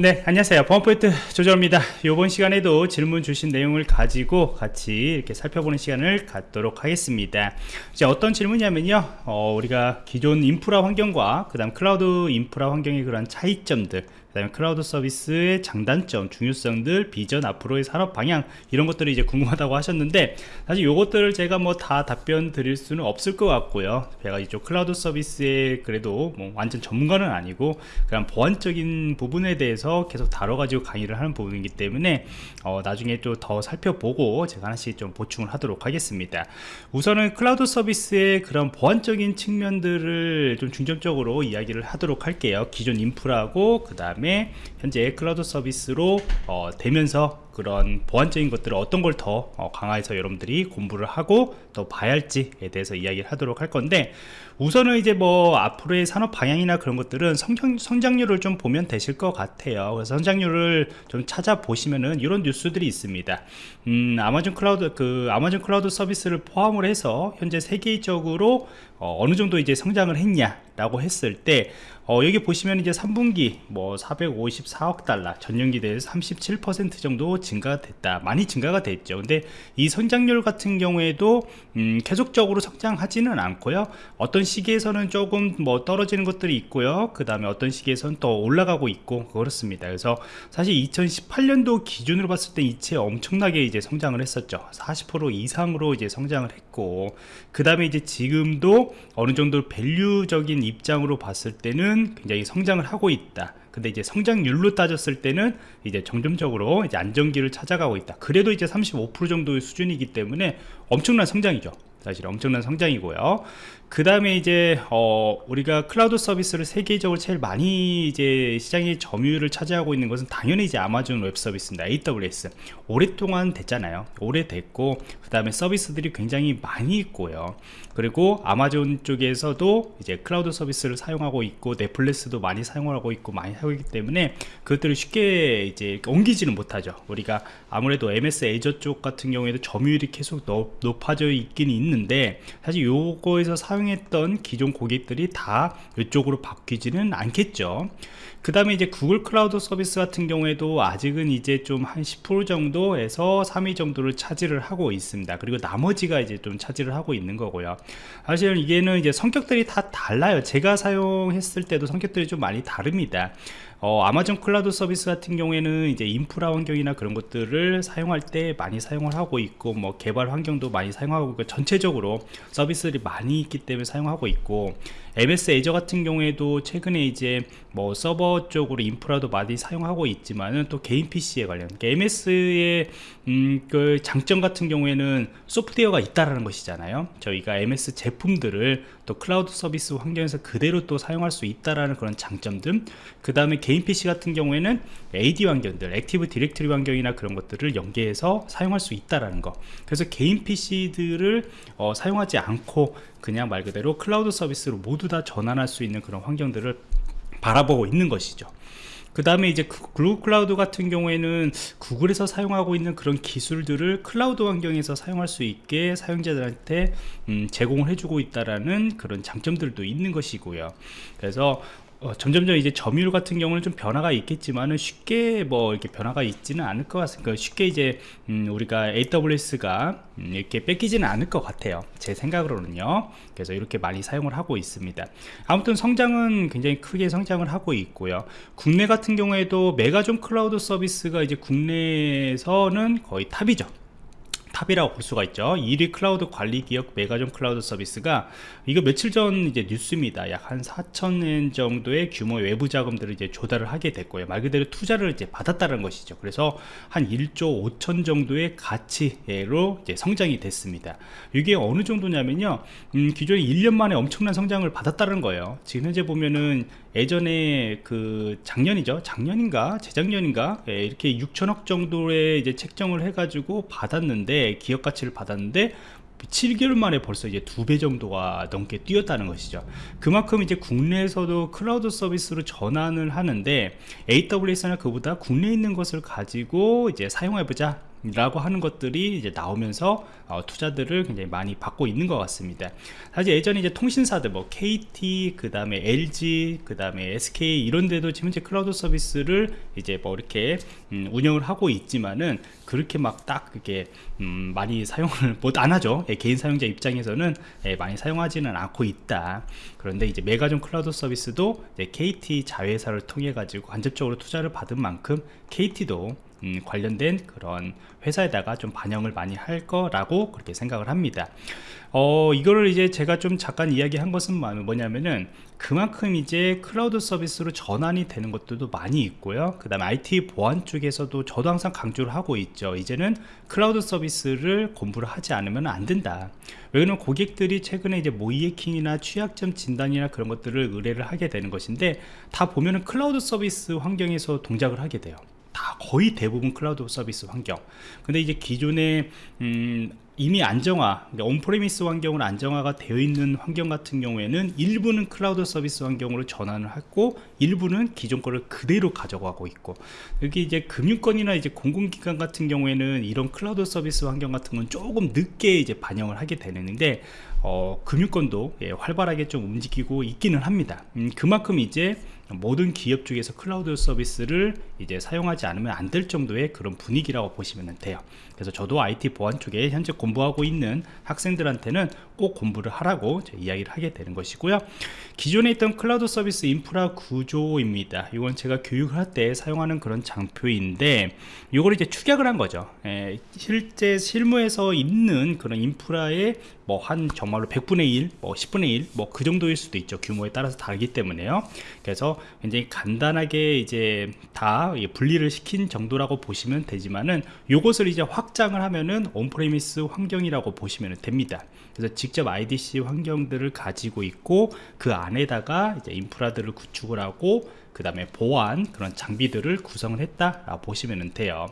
네 안녕하세요. 범포인트 조정입니다. 이번 시간에도 질문 주신 내용을 가지고 같이 이렇게 살펴보는 시간을 갖도록 하겠습니다. 이제 어떤 질문이냐면요. 어, 우리가 기존 인프라 환경과 그 다음 클라우드 인프라 환경의 그런 차이점들 그 다음에 클라우드 서비스의 장단점, 중요성들, 비전, 앞으로의 산업 방향 이런 것들이 이제 궁금하다고 하셨는데 사실 요것들을 제가 뭐 다 답변 드릴 수는 없을 것 같고요. 제가 이쪽 클라우드 서비스에 그래도 뭐 완전 전문가는 아니고 그냥 보안적인 부분에 대해서 계속 다뤄가지고 강의를 하는 부분이기 때문에 어, 나중에 좀더 살펴보고 제가 하나씩 좀 보충을 하도록 하겠습니다. 우선은 클라우드 서비스의 그런 보안적인 측면들을 좀 중점적으로 이야기를 하도록 할게요. 기존 인프라고 그 다음에 다음에 현재 클라우드 서비스로 어, 되면서 그런 보안적인 것들을 어떤 걸더 어, 강화해서 여러분들이 공부를 하고 또 봐야 할지에 대해서 이야기를 하도록 할 건데 우선은 이제 뭐 앞으로의 산업 방향이나 그런 것들은 성장, 성장률을 좀 보면 되실 것 같아요. 그래서 성장률을 좀 찾아보시면은 이런 뉴스들이 있습니다. 음, 아마존 클라우드 그 아마존 클라우드 서비스를 포함을 해서 현재 세계적으로 어, 느 정도 이제 성장을 했냐 라고 했을 때 어, 여기 보시면 이제 3분기 뭐 454억 달러 전년기 대비해서 37% 정도 증가가 됐다. 많이 증가가 됐죠. 근데 이 성장률 같은 경우에도 음, 계속적으로 성장하지는 않고요. 어떤 시기에서는 조금 뭐 떨어지는 것들이 있고요. 그 다음에 어떤 시기에서는 또 올라가고 있고 그렇습니다. 그래서 사실 2018년도 기준으로 봤을 때 이체 엄청나게 이제 성장을 했었죠. 40% 이상으로 이제 성장을 했고 그 다음에 이제 지금도 어느 정도 밸류적인 입장으로 봤을 때는 굉장히 성장을 하고 있다 근데 이제 성장률로 따졌을 때는 이제 점점적으로 이제 안정기를 찾아가고 있다. 그래도 이제 35% 정도의 수준이기 때문에 엄청난 성장이죠. 사실 엄청난 성장이고요 그 다음에 이제 어 우리가 클라우드 서비스를 세계적으로 제일 많이 이제 시장의 점유율을 차지하고 있는 것은 당연히 이제 아마존 웹 서비스입니다. AWS 오랫동안 됐잖아요. 오래됐고 그 다음에 서비스들이 굉장히 많이 있고요. 그리고 아마존 쪽에서도 이제 클라우드 서비스를 사용하고 있고 넷플릭스도 많이 사용하고 있고 많이 하고 있기 때문에 그것들을 쉽게 이제 옮기지는 못하죠. 우리가 아무래도 MS 애저 쪽 같은 경우에도 점유율이 계속 높아져 있긴 있는데 사실 요거에서 사용 사용했던 기존 고객들이 다 이쪽으로 바뀌지는 않겠죠. 그 다음에 이제 구글 클라우드 서비스 같은 경우에도 아직은 이제 좀 한 10% 정도에서 3위 정도를 차지를 하고 있습니다. 그리고 나머지가 이제 좀 차지를 하고 있는 거고요. 사실 이게는 이제 성격들이 다 달라요. 제가 사용했을 때도 성격들이 좀 많이 다릅니다 어, 아마존 클라우드 서비스 같은 경우에는 이제 인프라 환경이나 그런 것들을 사용할 때 많이 사용을 하고 있고 뭐 개발 환경도 많이 사용하고 있고 전체적으로 서비스들이 많이 있기 때문에 사용하고 있고 MS Azure 같은 경우에도 최근에 이제 뭐 서버 쪽으로 인프라도 많이 사용하고 있지만은 또 개인 PC에 관련 그러니까 MS의 음, 그 장점 같은 경우에는 소프트웨어가 있다라는 것이잖아요. 저희가 MS 제품들을 또 클라우드 서비스 환경에서 그대로 또 사용할 수 있다라는 그런 장점들. 그 다음에 개인 PC 같은 경우에는 AD 환경들 Active Directory 환경이나 그런 것들을 연계해서 사용할 수 있다라는 거. 그래서 개인 PC들을 어, 사용하지 않고 그냥 말 그대로 클라우드 서비스로 모두 다 전환할 수 있는 그런 환경들을 바라보고 있는 것이죠. 그 다음에 이제 구글 클라우드 같은 경우에는 구글에서 사용하고 있는 그런 기술들을 클라우드 환경에서 사용할 수 있게 사용자들한테 음, 제공을 해주고 있다라는 그런 장점들도 있는 것이고요. 그래서 어, 점점점 이제 점유율 같은 경우는 좀 변화가 있겠지만은 쉽게 뭐 이렇게 변화가 있지는 않을 것 같습니다. 그러니까 쉽게 이제 음, 우리가 AWS가 음, 이렇게 뺏기지는 않을 것 같아요. 제 생각으로는요. 그래서 이렇게 많이 사용을 하고 있습니다. 아무튼 성장은 굉장히 크게 성장을 하고 있고요. 국내 같은 경우에도 메가존 클라우드 서비스가 이제 국내에서는 거의 탑이죠. 탑이라고 볼 수가 있죠. 1위 클라우드 관리 기업 메가존 클라우드 서비스가 이거 며칠 전 이제 뉴스입니다. 약 한 4천엔 정도의 규모의 외부 자금들을 이제 조달을 하게 됐고요. 말 그대로 투자를 이제 받았다는 것이죠. 그래서 한 1조 5천 정도의 가치로 이제 성장이 됐습니다. 이게 어느 정도냐면요. 음, 기존에 1년 만에 엄청난 성장을 받았다는 거예요. 지금 현재 보면은 예전에 그 작년이죠? 작년인가? 재작년인가? 예, 이렇게 6천억 정도의 이제 책정을 해가지고 받았는데 기업 가치를 받았는데 7개월 만에 벌써 이제 두 배 정도가 넘게 뛰었다는 것이죠. 그만큼 이제 국내에서도 클라우드 서비스로 전환을 하는데 AWS나 그보다 국내에 있는 것을 가지고 이제 사용해 보자 라고 하는 것들이 이제 나오면서 어, 투자들을 굉장히 많이 받고 있는 것 같습니다. 사실 예전에 이제 통신사들 뭐 KT 그 다음에 LG 그 다음에 SK 이런 데도 지금 현재 클라우드 서비스를 이제 뭐 이렇게 음, 운영을 하고 있지만은 그렇게 막 딱 그게 음, 많이 사용을 못 안 하죠. 예, 개인 사용자 입장에서는 예, 많이 사용하지는 않고 있다. 그런데 이제 메가존 클라우드 서비스도 KT 자회사를 통해 가지고 간접적으로 투자를 받은 만큼 KT도 음, 관련된 그런 회사에다가 좀 반영을 많이 할 거라고 그렇게 생각을 합니다. 어 이거를 이제 제가 좀 잠깐 이야기한 것은 뭐냐면은 그만큼 이제 클라우드 서비스로 전환이 되는 것들도 많이 있고요. 그 다음에 IT 보안 쪽에서도 저도 항상 강조를 하고 있죠. 이제는 클라우드 서비스를 공부를 하지 않으면 안 된다. 왜냐면 고객들이 최근에 이제 모의해킹이나 취약점 진단이나 그런 것들을 의뢰를 하게 되는 것인데 다 보면은 클라우드 서비스 환경에서 동작을 하게 돼요 다 거의 대부분 클라우드 서비스 환경. 근데 이제 기존에 음, 이미 안정화 그러니까 on-premise 환경으로 안정화가 되어 있는 환경 같은 경우에는 일부는 클라우드 서비스 환경으로 전환을 했고 일부는 기존 거를 그대로 가져가고 있고. 여기 이제 금융권이나 이제 공공기관 같은 경우에는 이런 클라우드 서비스 환경 같은 건 조금 늦게 이제 반영을 하게 되는데 어, 금융권도 예, 활발하게 좀 움직이고 있기는 합니다. 음, 그만큼 이제 모든 기업 쪽에서 클라우드 서비스를 이제 사용하지 않으면 안 될 정도의 그런 분위기라고 보시면 돼요. 그래서 저도 IT 보안 쪽에 현재 공부하고 있는 학생들한테는 꼭 공부를 하라고 이야기를 하게 되는 것이고요. 기존에 있던 클라우드 서비스 인프라 구조입니다. 이건 제가 교육을 할때 사용하는 그런 장표인데 이걸 이제 축약을 한 거죠. 에, 예, 실제 실무에서 있는 그런 인프라의 뭐 한 정말로 100분의 1, 뭐 10분의 1, 뭐 그 정도일 수도 있죠. 규모에 따라서 다르기 때문에요. 그래서 굉장히 간단하게 이제 다 분리를 시킨 정도라고 보시면 되지만은 요것을 이제 확장을 하면은 on-premise 환경이라고 보시면 됩니다. 그래서 직접 IDC 환경들을 가지고 있고 그 안에다가 이제 인프라들을 구축을 하고 그 다음에 보안 그런 장비들을 구성을 했다 보시면 돼요.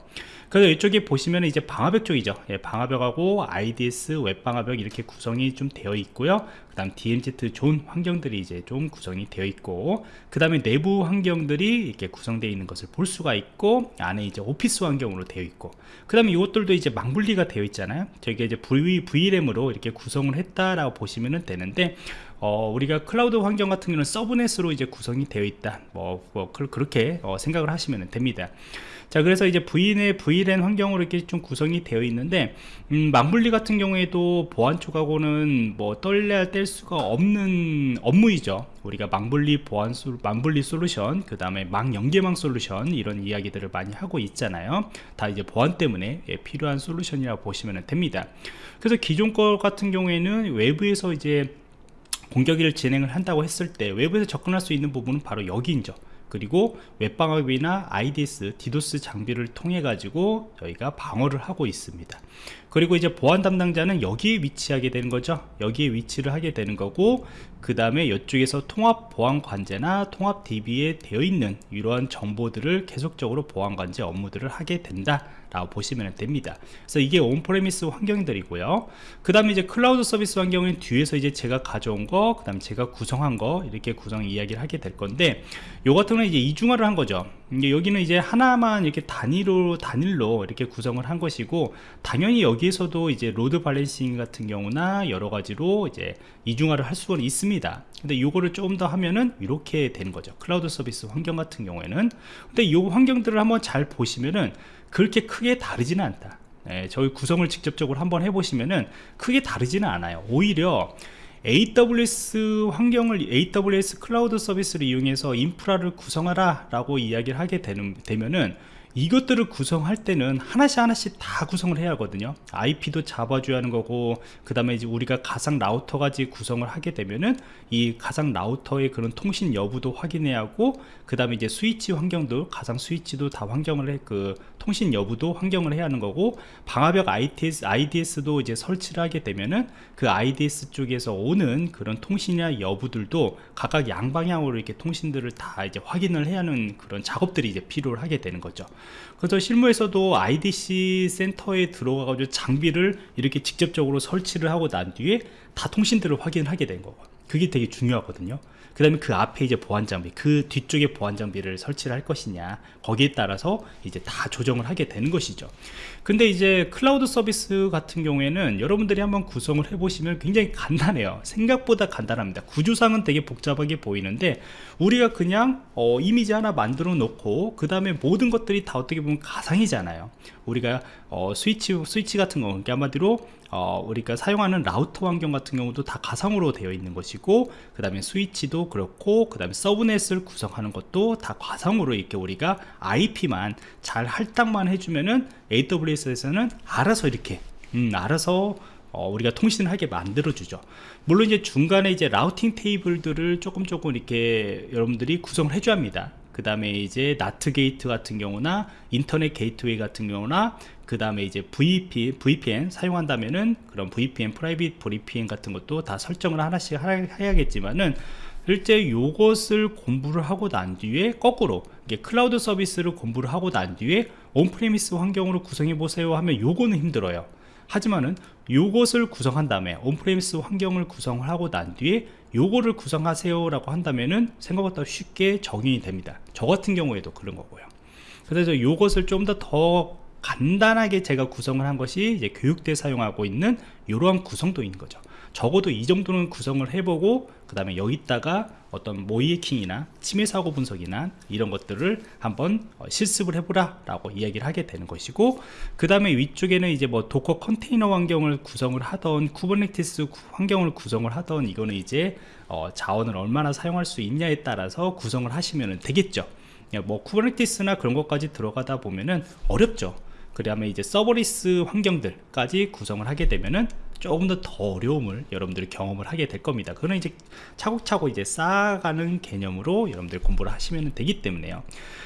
그래서 이쪽에 보시면 이제 방화벽 쪽이죠. 예, 방화벽하고 IDS 웹방화벽 이렇게 구성이 좀 되어 있고요. 그 다음 DMZ zone 환경들이 이제 좀 구성이 되어 있고 그 다음에 내부 환경들이 이렇게 구성되어 있는 것을 볼 수가 있고 안에 이제 오피스 환경으로 되어 있고 그 다음에 이것들도 이제 망분리가 되어 있잖아요. 저게 이제 v, VLAN으로 이렇게 구성을 했다라고 보시면 되는데 어, 우리가 클라우드 환경 같은 경우는 subnet으로 이제 구성이 되어 있다. 뭐, 뭐 그, 렇게 어, 생각을 하시면 됩니다. 자 그래서 이제 V의 VLAN 환경으로 이렇게 좀 구성이 되어 있는데 음, 망분리 같은 경우에도 보안 쪽하고는 뭐 떨래야 뗄 수가 없는 업무이죠. 우리가 망분리 보안 소, 망분리 솔루션 그 다음에 망 연계망 솔루션 이런 이야기들을 많이 하고 있잖아요. 다 이제 보안 때문에 예, 필요한 솔루션이라고 보시면 됩니다. 그래서 기존 거 같은 경우에는 외부에서 이제 공격을 진행을 한다고 했을 때 외부에서 접근할 수 있는 부분은 바로 여기인죠. 그리고 웹방화벽이나 IDS, DDoS 장비를 통해 가지고 저희가 방어를 하고 있습니다. 그리고 이제 보안 담당자는 여기에 위치하게 되는 거죠. 여기에 위치를 하게 되는 거고 그 다음에 이쪽에서 통합 보안 관제나 통합 DB에 되어 있는 이러한 정보들을 계속적으로 보안 관제 업무들을 하게 된다 라고 보시면 됩니다. 그래서 이게 on-premise 환경들이고요. 그 다음에 이제 클라우드 서비스 환경은 뒤에서 이제 제가 가져온 거그 다음에 제가 구성한 거 이렇게 구성 이야기를 하게 될 건데 요 같은 경우는 이제 이중화를 한 거죠. 여기는 이제 하나만 이렇게 단위로 단일로 이렇게 구성을 한 것이고 당연히 여기에서도 이제 load balancing 같은 경우나 여러 가지로 이제 이중화를 할 수는 있습니다. 근데 이거를 조금 더 하면은 이렇게 되는 거죠. 클라우드 서비스 환경 같은 경우에는. 근데 이 환경들을 한번 잘 보시면은 그렇게 크게 다르지는 않다. 네, 저희 구성을 직접적으로 한번 해보시면은 크게 다르지는 않아요. 오히려 AWS 환경을 AWS cloud 서비스를 이용해서 인프라를 구성하라 라고 이야기를 하게 되는, 되면은 이것들을 구성할 때는 하나씩 하나씩 다 구성을 해야 하거든요. IP도 잡아줘야 하는 거고 그 다음에 이제 우리가 가상 라우터까지 구성을 하게 되면은 이 가상 라우터의 그런 통신 여부도 확인해야 하고 그 다음에 이제 스위치 환경도 가상 스위치도 다 환경을 해 그 통신 여부도 환경을 해야 하는 거고 방화벽 IDS, IDS도 이제 설치를 하게 되면은 그 IDS 쪽에서 오는 그런 통신이나 여부들도 각각 양방향으로 이렇게 통신들을 다 이제 확인을 해야 하는 그런 작업들이 이제 필요를 하게 되는 거죠 그래서 실무에서도 IDC 센터에 들어가가지고 장비를 이렇게 직접적으로 설치를 하고 난 뒤에 다 통신들을 확인을 하게 된 거고. 그게 되게 중요하거든요. 그 다음에 그 앞에 이제 보안 장비 그 뒤쪽에 보안 장비를 설치를 할 것이냐 거기에 따라서 이제 다 조정을 하게 되는 것이죠 근데 이제 클라우드 서비스 같은 경우에는 여러분들이 한번 구성을 해 보시면 굉장히 간단해요. 생각보다 간단합니다. 구조상은 되게 복잡하게 보이는데 우리가 그냥 어, 이미지 하나 만들어 놓고 그 다음에 모든 것들이 다 어떻게 보면 가상이잖아요. 우리가 어, 스위치 스위치 같은 거 그러니까 한마디로 어, 우리가 사용하는 라우터 환경 같은 경우도 다 가상으로 되어 있는 것이고 그 다음에 스위치도 그렇고 그 다음에 subnet을 구성하는 것도 다 가상으로 이렇게 우리가 IP만 잘 할당만 해주면은 AWS에서는 알아서 이렇게 음, 알아서 어, 우리가 통신을 하게 만들어 주죠. 물론 이제 중간에 이제 routing table들을 조금 조금 이렇게 여러분들이 구성을 해줘야 합니다. 그 다음에 이제 NAT gate 같은 경우나 internet gateway 같은 경우나 그 다음에 이제 VP, VPN 사용한다면은 그런 VPN, private VPN 같은 것도 다 설정을 하나씩 해야겠지만은 실제 요것을 공부를 하고 난 뒤에 거꾸로 클라우드 서비스를 공부를 하고 난 뒤에 on-premise 환경으로 구성해 보세요 하면 요거는 힘들어요. 하지만은 요것을 구성한 다음에 on-premise 환경을 구성을 하고 난 뒤에 요거를 구성하세요 라고 한다면은 생각보다 쉽게 적용이 됩니다. 저 같은 경우에도 그런 거고요. 그래서 요것을 좀 더더 간단하게 제가 구성을 한 것이 이제 교육 때 사용하고 있는 이러한 구성도 있는 거죠 적어도 이 정도는 구성을 해보고 그 다음에 여기다가 어떤 모의해킹이나 침해 사고 분석이나 이런 것들을 한번 어, 실습을 해보라 라고 이야기를 하게 되는 것이고 그 다음에 위쪽에는 이제 뭐 Docker container 환경을 구성을 하던 Kubernetes 환경을 구성을 하던 이거는 이제 어 자원을 얼마나 사용할 수 있냐에 따라서 구성을 하시면 되겠죠. 뭐 Kubernetes나 그런 것까지 들어가다 보면은 어렵죠. 그 다음에 이제 serverless 환경들까지 구성을 하게 되면은 조금 더 더 어려움을 여러분들이 경험을 하게 될 겁니다. 그거는 이제 차곡차곡 이제 쌓아가는 개념으로 여러분들 공부를 하시면 되기 때문에요.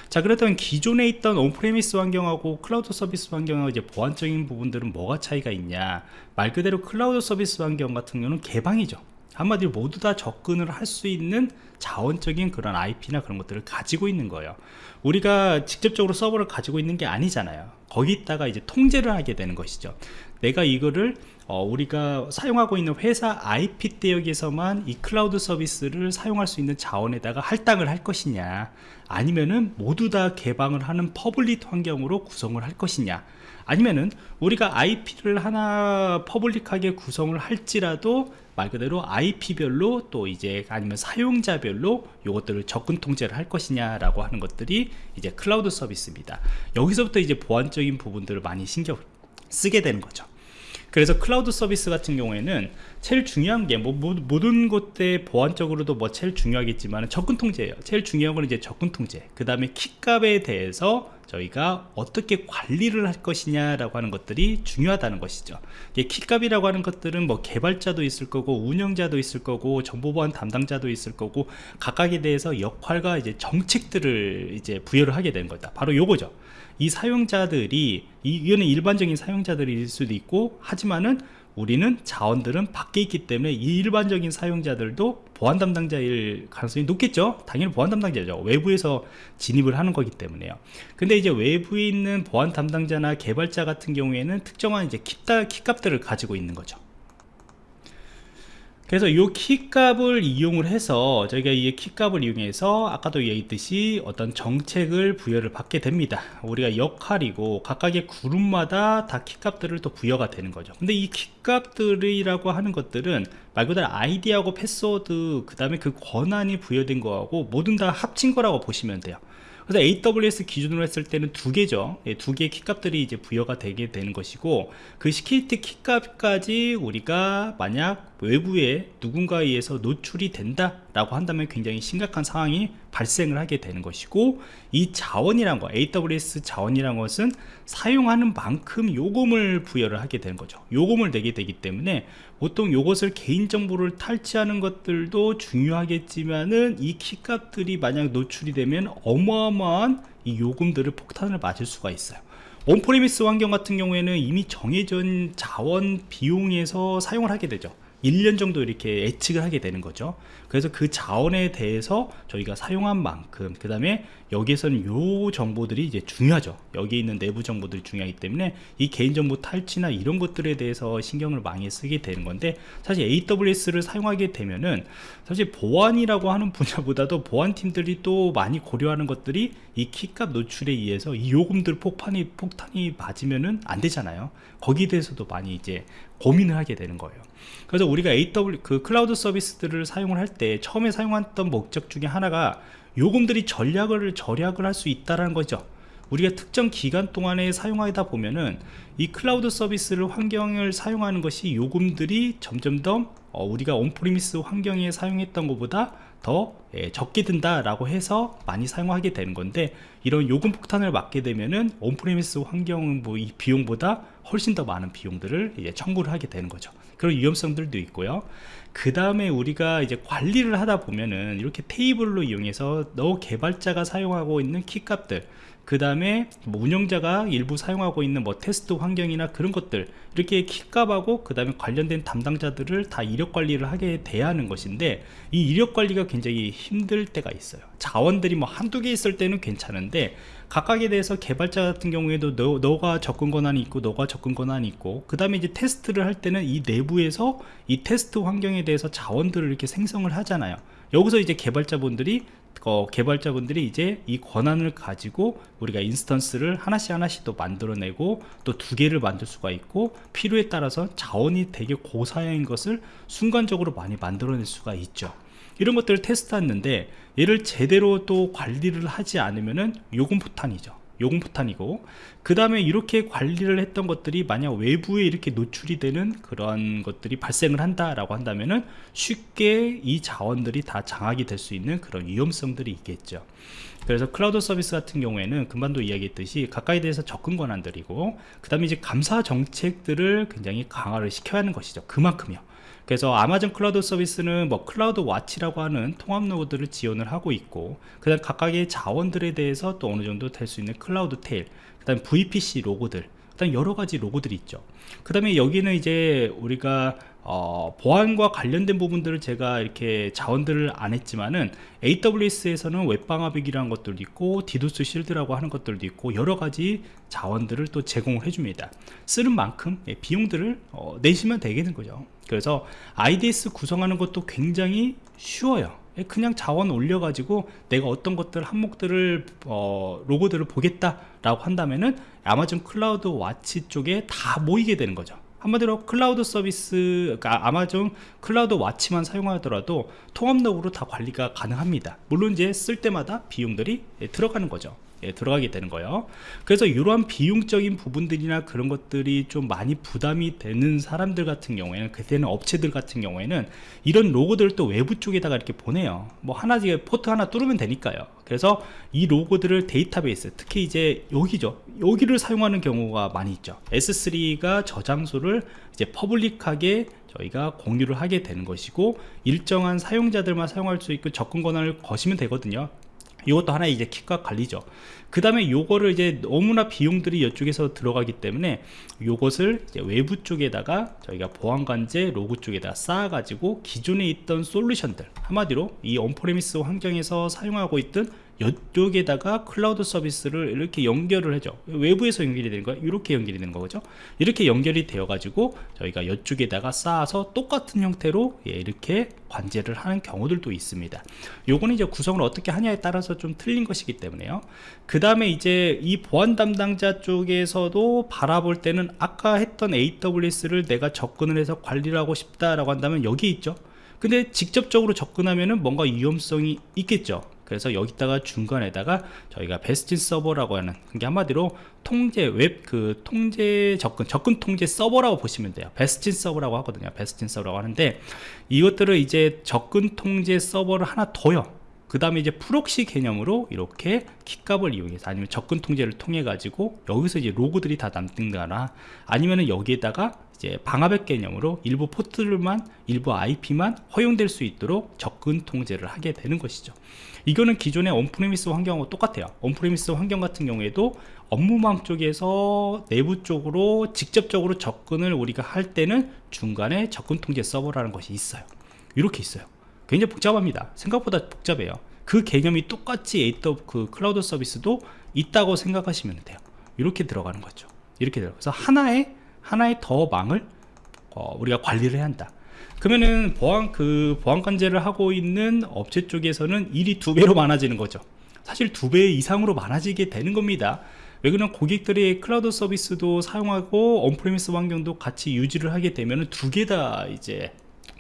자 그렇다면 기존에 있던 on-premise 환경하고 클라우드 서비스 환경하고 이제 보안적인 부분들은 뭐가 차이가 있냐? 말 그대로 클라우드 서비스 환경 같은 경우는 개방이죠. 한마디로 모두 다 접근을 할 수 있는 자원적인 그런 IP나 그런 것들을 가지고 있는 거예요. 우리가 직접적으로 서버를 가지고 있는 게 아니잖아요. 거기다가 이제 통제를 하게 되는 것이죠. 내가 이거를 어, 우리가 사용하고 있는 회사 IP 대역에서만 이 클라우드 서비스를 사용할 수 있는 자원에다가 할당을 할 것이냐 아니면은 모두 다 개방을 하는 public 환경으로 구성을 할 것이냐 아니면은 우리가 IP를 하나 public하게 구성을 할지라도 말 그대로 IP별로 또 이제 아니면 사용자별로 이것들을 접근 통제를 할 것이냐 라고 하는 것들이 이제 클라우드 서비스입니다. 여기서부터 이제 보안적인 부분들을 많이 신경 쓰게 되는 거죠. 그래서 클라우드 서비스 같은 경우에는 제일 중요한 게 뭐 모든 곳에 보안적으로도 뭐 제일 중요하겠지만 접근 통제예요. 제일 중요한 건 이제 접근 통제. 그 다음에 키값에 대해서 저희가 어떻게 관리를 할 것이냐 라고 하는 것들이 중요하다는 것이죠. 키값이라고 하는 것들은 뭐 개발자도 있을 거고 운영자도 있을 거고 정보보안 담당자도 있을 거고 각각에 대해서 역할과 이제 정책들을 이제 부여를 하게 되는 거다. 바로 요거죠. 이 사용자들이 이거는 일반적인 사용자들일 수도 있고 하지만은 우리는 자원들은 밖에 있기 때문에 이 일반적인 사용자들도 보안 담당자일 가능성이 높겠죠? 당연히 보안 담당자죠. 외부에서 진입을 하는 거기 때문에요. 근데 이제 외부에 있는 보안 담당자나 개발자 같은 경우에는 특정한 이제 키값들을 가지고 있는 거죠 그래서 이 키값을 이용을 해서 저희가 이 키값을 이용해서 아까도 얘기했듯이 어떤 정책을 부여를 받게 됩니다. 우리가 역할이고 각각의 그룹마다 다 키값들을 또 부여가 되는 거죠. 근데 이 키값들이라고 하는 것들은 말 그대로 아이디하고 패스워드 그 다음에 그 권한이 부여된 거하고 모든 다 합친 거라고 보시면 돼요 그래서 AWS 기준으로 했을 때는 두 개죠. 예, 두 개의 키값들이 이제 부여가 되게 되는 것이고 그 security 키값까지 우리가 만약 외부에 누군가에 의해서 노출이 된다 라고 한다면 굉장히 심각한 상황이 발생을 하게 되는 것이고 이 자원이란 거 AWS 자원이란 것은 사용하는 만큼 요금을 부여를 하게 되는 거죠. 요금을 내게 되기 때문에 보통 요것을 개인정보를 탈취하는 것들도 중요하겠지만은 이 키값들이 만약 노출이 되면 어마어마한 이 요금들을 폭탄을 맞을 수가 있어요. on-premise 환경 같은 경우에는 이미 정해진 자원 비용에서 사용을 하게 되죠 1년 정도 이렇게 예측을 하게 되는 거죠. 그래서 그 자원에 대해서 저희가 사용한 만큼 그 다음에 여기에서는 요 정보들이 이제 중요하죠. 여기 있는 내부 정보들이 중요하기 때문에 이 개인정보 탈취나 이런 것들에 대해서 신경을 많이 쓰게 되는 건데 사실 AWS를 사용하게 되면은 사실 보안이라고 하는 분야보다도 보안팀들이 또 많이 고려하는 것들이 이 키값 노출에 의해서 이 요금들 폭탄이 폭탄이 맞으면은 안 되잖아요. 거기에 대해서도 많이 이제 고민을 하게 되는 거예요. 그래서 우리가 AW 그 클라우드 서비스들을 사용을 할 때 처음에 사용했던 목적 중에 하나가 요금들이 전략을 절약을 할 수 있다라는 거죠. 우리가 특정 기간 동안에 사용하다 보면은 이 클라우드 서비스를 환경을 사용하는 것이 요금들이 점점 더 어, 우리가 on-premise 환경에 사용했던 것보다 더 예, 적게 든다라고 해서 많이 사용하게 되는 건데 이런 요금 폭탄을 맞게 되면은 온프리미스 환경 뭐이 비용보다 훨씬 더 많은 비용들을 이제 청구를 하게 되는 거죠. 그런 위험성들도 있고요. 그 다음에 우리가 이제 관리를 하다 보면은 이렇게 테이블로 이용해서 너 개발자가 사용하고 있는 키값들 그 다음에 뭐 운영자가 일부 사용하고 있는 뭐 테스트 환경이나 그런 것들 이렇게 키값하고 그 다음에 관련된 담당자들을 다 이력 관리를 하게 돼야 하는 것인데 이 이력 관리가 굉장히 힘들 때가 있어요. 자원들이 뭐 한두 개 있을 때는 괜찮은데 각각에 대해서 개발자 같은 경우에도 너, 너가 접근 권한이 있고 너가 접근 권한이 있고 그 다음에 이제 테스트를 할 때는 이 내부에서 이 테스트 환경에 대해서 자원들을 이렇게 생성을 하잖아요. 여기서 이제 개발자분들이 어, 개발자분들이 이제 이 권한을 가지고 우리가 instance를 하나씩 하나씩 또 만들어내고 또 두 개를 만들 수가 있고 필요에 따라서 자원이 되게 고사양인 것을 순간적으로 많이 만들어낼 수가 있죠. 이런 것들을 테스트했는데 얘를 제대로 또 관리를 하지 않으면은 요금 폭탄이죠 요금 폭탄이고 그 다음에 이렇게 관리를 했던 것들이 만약 외부에 이렇게 노출이 되는 그런 것들이 발생을 한다라고 한다면은 쉽게 이 자원들이 다 장악이 될 수 있는 그런 위험성들이 있겠죠. 그래서 클라우드 서비스 같은 경우에는 금방도 이야기했듯이 가까이 대해서 접근 권한들이고 그 다음에 이제 감사 정책들을 굉장히 강화를 시켜야 하는 것이죠. 그만큼요 그래서 아마존 클라우드 서비스는 뭐 CloudWatch라고 하는 통합 로그를 지원을 하고 있고 그 다음 각각의 자원들에 대해서 또 어느 정도 될 수 있는 CloudTrail 그 다음 VPC 로그들 그 다음 여러 가지 로그들이 있죠. 그 다음에 여기는 이제 우리가 어, 보안과 관련된 부분들을 제가 이렇게 자원들을 안 했지만은 AWS에서는 웹방화벽이라는 것들도 있고 DDoS Shield라고 하는 것들도 있고 여러 가지 자원들을 또 제공을 해줍니다. 쓰는 만큼 예, 비용들을 어, 내시면 되겠는 거죠. 그래서 IDS 구성하는 것도 굉장히 쉬워요. 예, 그냥 자원 올려가지고 내가 어떤 것들 항목들을 어, 로그들을 보겠다 라고 한다면은 아마존 CloudWatch 쪽에 다 모이게 되는 거죠 한마디로 클라우드 서비스 그러니까 아마존 CloudWatch만 사용하더라도 통합 로그로 다 관리가 가능합니다. 물론 이제 쓸 때마다 비용들이 예, 들어가는 거죠 예, 들어가게 되는 거예요. 그래서 이러한 비용적인 부분들이나 그런 것들이 좀 많이 부담이 되는 사람들 같은 경우에는 그때는 업체들 같은 경우에는 이런 로그들을 또 외부 쪽에다가 이렇게 보내요. 뭐 하나 포트 하나 뚫으면 되니까요. 그래서 이 로그들을 데이터베이스 특히 이제 여기죠. 여기를 사용하는 경우가 많이 있죠. S3가 저장소를 이제 public하게 저희가 공유를 하게 되는 것이고 일정한 사용자들만 사용할 수 있고 접근 권한을 거시면 되거든요 이것도 하나의 이제 키값 관리죠. 그 다음에 요거를 이제 너무나 비용들이 이쪽에서 들어가기 때문에 요것을 외부 쪽에다가 저희가 보안관제 로그 쪽에다 쌓아 가지고 기존에 있던 솔루션들 한마디로 이 on-premise 환경에서 사용하고 있던 이쪽에다가 클라우드 서비스를 이렇게 연결을 해줘. 외부에서 연결이 되는 거야? 이렇게 연결이 되는 거죠? 이렇게 연결이 되어 가지고 저희가 이쪽에다가 쌓아서 똑같은 형태로 예, 이렇게 관제를 하는 경우들도 있습니다. 요거는 이제 구성을 어떻게 하냐에 따라서 좀 틀린 것이기 때문에요. 그 다음에 이제 이 보안 담당자 쪽에서도 바라볼 때는 아까 했던 AWS를 내가 접근을 해서 관리를 하고 싶다라고 한다면 여기 있죠. 근데 직접적으로 접근하면은 뭔가 위험성이 있겠죠 그래서 여기다가 중간에다가 저희가 bastion 서버라고 하는 그게 한마디로 통제 웹 그 통제 접근 접근 통제 서버라고 보시면 돼요. bastion 서버라고 하거든요. bastion 서버라고 하는데 이것들을 이제 접근 통제 서버를 하나 더요. 그 다음에 이제 proxy 개념으로 이렇게 키값을 이용해서 아니면 접근 통제를 통해 가지고 여기서 이제 로그들이 다 남든가 아니면은 여기에다가 이제 방화벽 개념으로 일부 포트들만 일부 IP만 허용될 수 있도록 접근 통제를 하게 되는 것이죠. 이거는 기존의 on-premise 환경하고 똑같아요. on-premise 환경 같은 경우에도 업무망 쪽에서 내부 쪽으로 직접적으로 접근을 우리가 할 때는 중간에 접근 통제 서버라는 것이 있어요. 이렇게 있어요. 굉장히 복잡합니다. 생각보다 복잡해요. 그 개념이 똑같이 에이터 그 클라우드 서비스도 있다고 생각하시면 돼요. 이렇게 들어가는 거죠. 이렇게 들어가서 하나의 하나의 더 망을 어, 우리가 관리를 해야 한다. 그러면은 보안 그 보안 관제를 하고 있는 업체 쪽에서는 일이 두 배로 많아지는 거죠. 사실 두 배 이상으로 많아지게 되는 겁니다. 왜 그러면 고객들이 클라우드 서비스도 사용하고 on-premise 환경도 같이 유지를 하게 되면 두 개 다 이제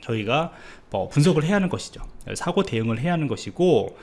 저희가 뭐 분석을 해야 하는 것이죠. 사고 대응을 해야 하는 것이고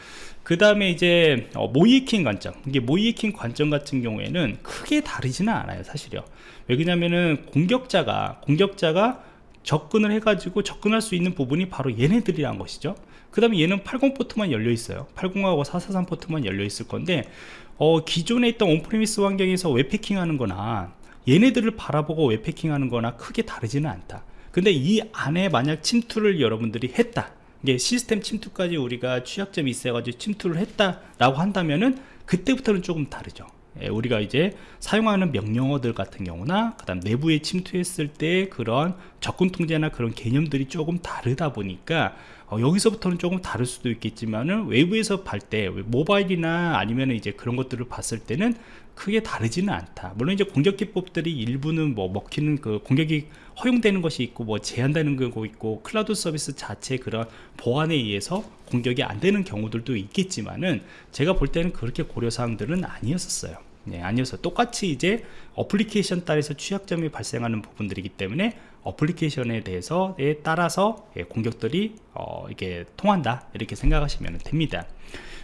그 다음에 이제 어, 모의해킹 관점. 이게 모의해킹 관점 같은 경우에는 크게 다르지는 않아요 사실요. 왜 그러냐면은 공격자가 공격자가 접근을 해가지고 접근할 수 있는 부분이 바로 얘네들이란 것이죠. 그 다음에 얘는 80 포트만 열려 있어요. 80하고 443 포트만 열려 있을 건데 어, 기존에 있던 on-premise 환경에서 웹해킹 하는 거나 얘네들을 바라보고 웹패킹 하는 거나 크게 다르지는 않다 근데 이 안에 만약 침투를 여러분들이 했다. 이게 시스템 침투까지 우리가 취약점이 있어가지고 침투를 했다라고 한다면은 그때부터는 조금 다르죠. 예, 우리가 이제 사용하는 명령어들 같은 경우나 그 다음 내부에 침투했을 때 그런 접근 통제나 그런 개념들이 조금 다르다 보니까 어, 여기서부터는 조금 다를 수도 있겠지만은 외부에서 볼 때 모바일이나 아니면 이제 그런 것들을 봤을 때는 크게 다르지는 않다. 물론 이제 공격 기법들이 일부는 뭐 먹히는 그 공격이 허용되는 것이 있고 뭐 제한되는 거 있고 클라우드 서비스 자체 그런 보안에 의해서 공격이 안 되는 경우들도 있겠지만은 제가 볼 때는 그렇게 고려사항들은 아니었었어요. 네, 아니어서 똑같이 이제 어플리케이션 따라서 취약점이 발생하는 부분들이기 때문에 application에 대해서에 따라서 예, 공격들이 어, 이게 통한다. 이렇게 생각하시면 됩니다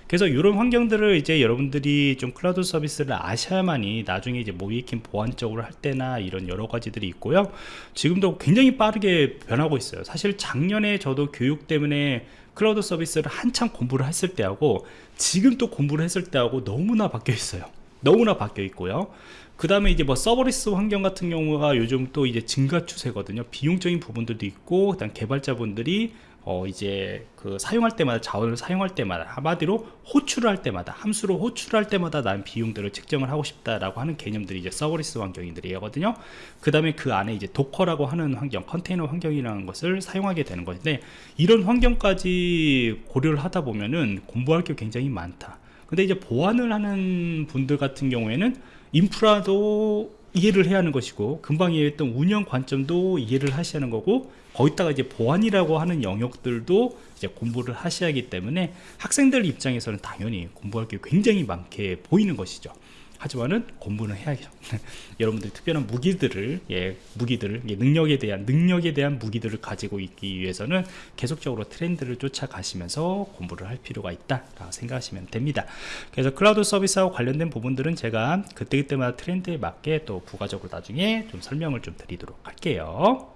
그래서 이런 환경들을 이제 여러분들이 좀 클라우드 서비스를 아셔야만이 나중에 이제 모의해킹 보안적으로 할 때나 이런 여러 가지들이 있고요. 지금도 굉장히 빠르게 변하고 있어요. 사실 작년에 저도 교육 때문에 클라우드 서비스를 한참 공부를 했을 때하고 지금 또 공부를 했을 때하고 너무나 바뀌어 있어요. 너무나 바뀌어 있고요. 그 다음에 이제 뭐 serverless 환경 같은 경우가 요즘 또 이제 증가 추세거든요. 비용적인 부분들도 있고 일단 개발자분들이 어 이제 그 사용할 때마다 자원을 사용할 때마다 한마디로 호출을 할 때마다 함수로 호출할 때마다 난 비용들을 측정을 하고 싶다라고 하는 개념들이 이제 serverless 환경들이거든요. 그 다음에 그 안에 이제 Docker라고 하는 환경 컨테이너 환경이라는 것을 사용하게 되는 것인데 이런 환경까지 고려를 하다 보면은 공부할 게 굉장히 많다. 근데 이제 보안을 하는 분들 같은 경우에는 인프라도 이해를 해야 하는 것이고 금방 이해했던 운영 관점도 이해를 하셔야 하는 거고 거기다가 이제 보안이라고 하는 영역들도 이제 공부를 하셔야 하기 때문에 학생들 입장에서는 당연히 공부할 게 굉장히 많게 보이는 것이죠 하지만은 공부는 해야죠. 여러분들이 특별한 무기들을 예 무기들을 예, 능력에 대한 능력에 대한 무기들을 가지고 있기 위해서는 계속적으로 트렌드를 쫓아가시면서 공부를 할 필요가 있다 생각하시면 됩니다. 그래서 클라우드 서비스하고 관련된 부분들은 제가 그때그때마다 트렌드에 맞게 또 부가적으로 나중에 좀 설명을 좀 드리도록 할게요